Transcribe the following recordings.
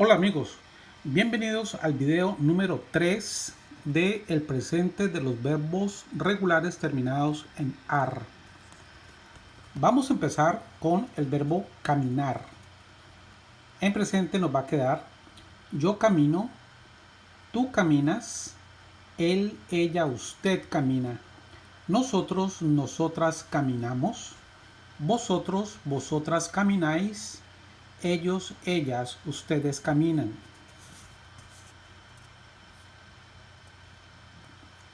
Hola amigos, bienvenidos al video número 3 de el presente de los verbos regulares terminados en AR. Vamos a empezar con el verbo caminar. En presente nos va a quedar yo camino, tú caminas, él, ella, usted camina, nosotros, nosotras caminamos, vosotros, vosotras camináis, ellos, ellas, ustedes caminan.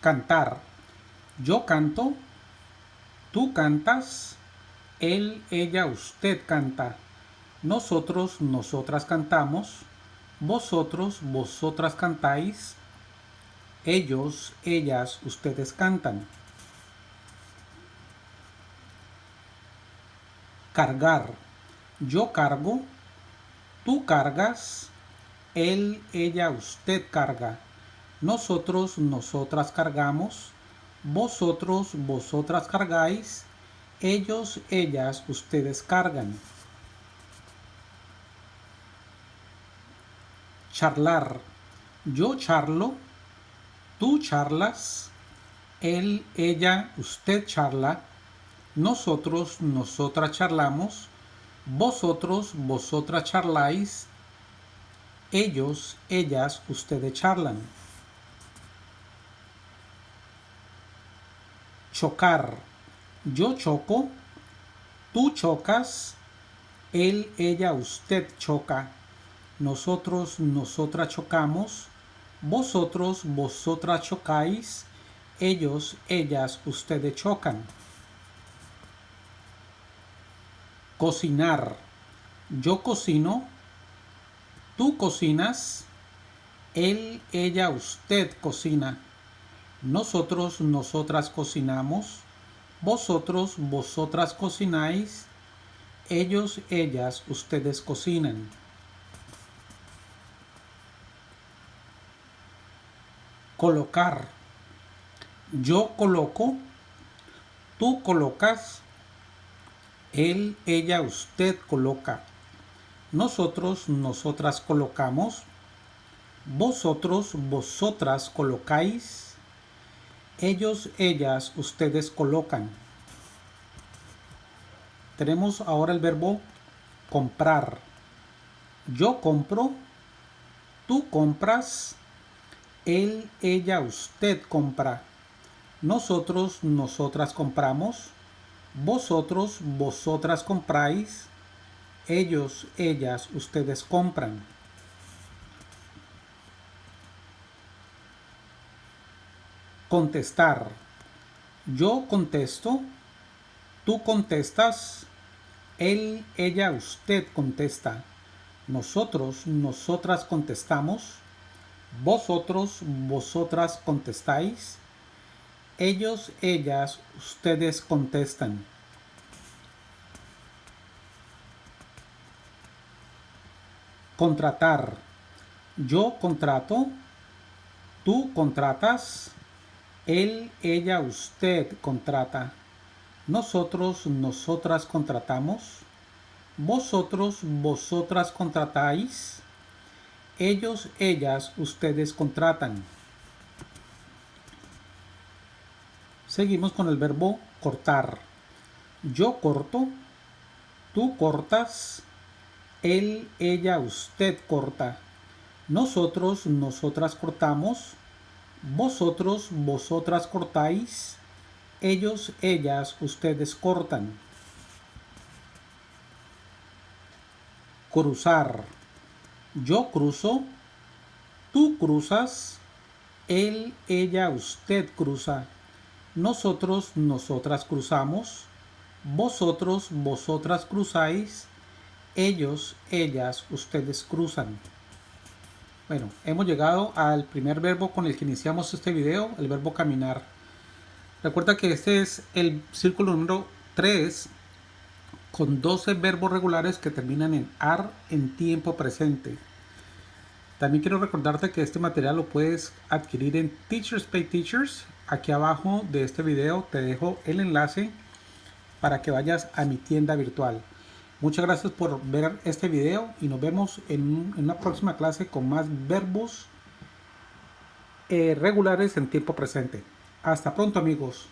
Cantar. Yo canto, tú cantas, él, ella, usted canta. Nosotros, nosotras cantamos, vosotros, vosotras cantáis, ellos, ellas, ustedes cantan. Cargar. Yo cargo, Tú cargas, él, ella, usted carga. Nosotros, nosotras cargamos. Vosotros, vosotras cargáis. Ellos, ellas, ustedes cargan. Charlar. Yo charlo. Tú charlas. Él, ella, usted charla. Nosotros, nosotras charlamos vosotros, vosotras charláis. Ellos, ellas, ustedes charlan. Chocar. Yo choco. Tú chocas. Él, ella, usted choca. Nosotros, nosotras chocamos. Vosotros, vosotras chocáis. Ellos, ellas, ustedes chocan. Cocinar. Yo cocino. Tú cocinas. Él, ella, usted cocina. Nosotros, nosotras cocinamos. Vosotros, vosotras cocináis. Ellos, ellas, ustedes cocinan. Colocar. Yo coloco. Tú colocas él, ella, usted coloca. Nosotros, nosotras colocamos. Vosotros, vosotras colocáis. Ellos, ellas, ustedes colocan. Tenemos ahora el verbo comprar. Yo compro. Tú compras. Él, ella, usted compra. Nosotros, nosotras compramos vosotros, vosotras compráis. Ellos, ellas, ustedes compran. Contestar. Yo contesto. Tú contestas. Él, ella, usted contesta. Nosotros, nosotras contestamos. Vosotros, vosotras contestáis ellos, ellas, ustedes contestan. Contratar. Yo contrato. Tú contratas. Él, ella, usted contrata. Nosotros, nosotras contratamos. Vosotros, vosotras contratáis. Ellos, ellas, ustedes contratan. Seguimos con el verbo cortar. Yo corto, tú cortas, él, ella, usted corta. Nosotros, nosotras cortamos, vosotros, vosotras cortáis, ellos, ellas, ustedes cortan. Cruzar. Yo cruzo, tú cruzas, él, ella, usted cruza. Nosotros, nosotras cruzamos. Vosotros, vosotras cruzáis. Ellos, ellas, ustedes cruzan. Bueno, hemos llegado al primer verbo con el que iniciamos este video, el verbo caminar. Recuerda que este es el círculo número 3 con 12 verbos regulares que terminan en AR en tiempo presente. También quiero recordarte que este material lo puedes adquirir en Teachers Pay Teachers aquí abajo de este video te dejo el enlace para que vayas a mi tienda virtual. Muchas gracias por ver este video y nos vemos en, una próxima clase con más verbos eh, regulares en tiempo presente. Hasta pronto amigos.